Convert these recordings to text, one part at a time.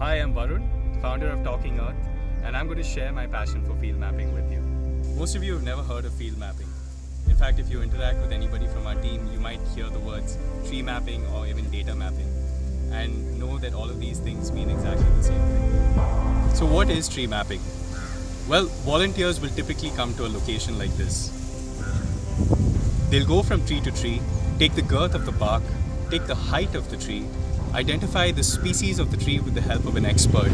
Hi, I'm Varun, founder of Talking Earth, and I'm going to share my passion for field mapping with you. Most of you have never heard of field mapping. In fact, if you interact with anybody from our team, you might hear the words tree mapping or even data mapping, and know that all of these things mean exactly the same thing. So, what is tree mapping? Well, volunteers will typically come to a location like this. They'll go from tree to tree, take the girth of the bark, take the height of the tree, identify the species of the tree with the help of an expert,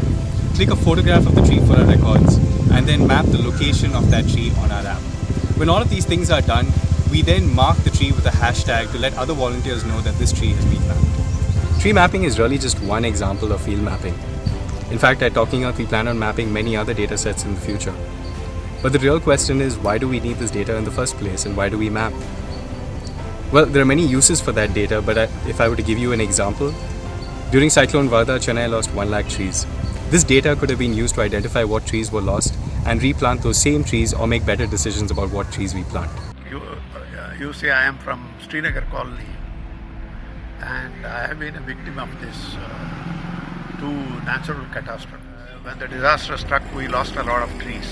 click a photograph of the tree for our records, and then map the location of that tree on our app. When all of these things are done, we then mark the tree with a hashtag to let other volunteers know that this tree has been mapped. Tree mapping is really just one example of field mapping. In fact, at Talking Earth, we plan on mapping many other data sets in the future. But the real question is, why do we need this data in the first place and why do we map? Well, there are many uses for that data, but if I were to give you an example, during Cyclone Vardah, Chennai lost 1 lakh trees. This data could have been used to identify what trees were lost and replant those same trees or make better decisions about what trees we plant. You, uh, you see, I am from Srinagar colony and I have been a victim of this uh, two natural catastrophes. When the disaster struck, we lost a lot of trees.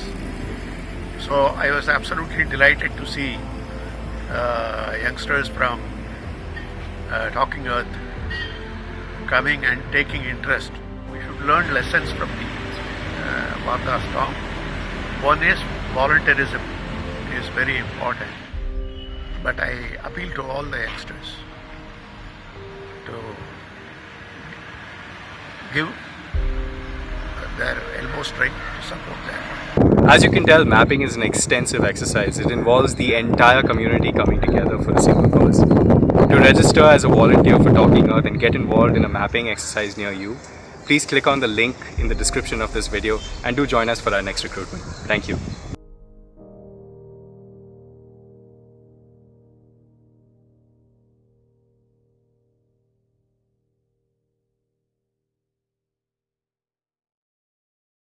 So I was absolutely delighted to see uh, youngsters from uh, Talking Earth coming and taking interest. We should learn lessons from the uh, Vardah storm. One is volunteerism is very important. But I appeal to all the youngsters to give their elbow to support. As you can tell, mapping is an extensive exercise. It involves the entire community coming together for a single cause. To register as a volunteer for Talking Earth and get involved in a mapping exercise near you, please click on the link in the description of this video and do join us for our next recruitment. Thank you.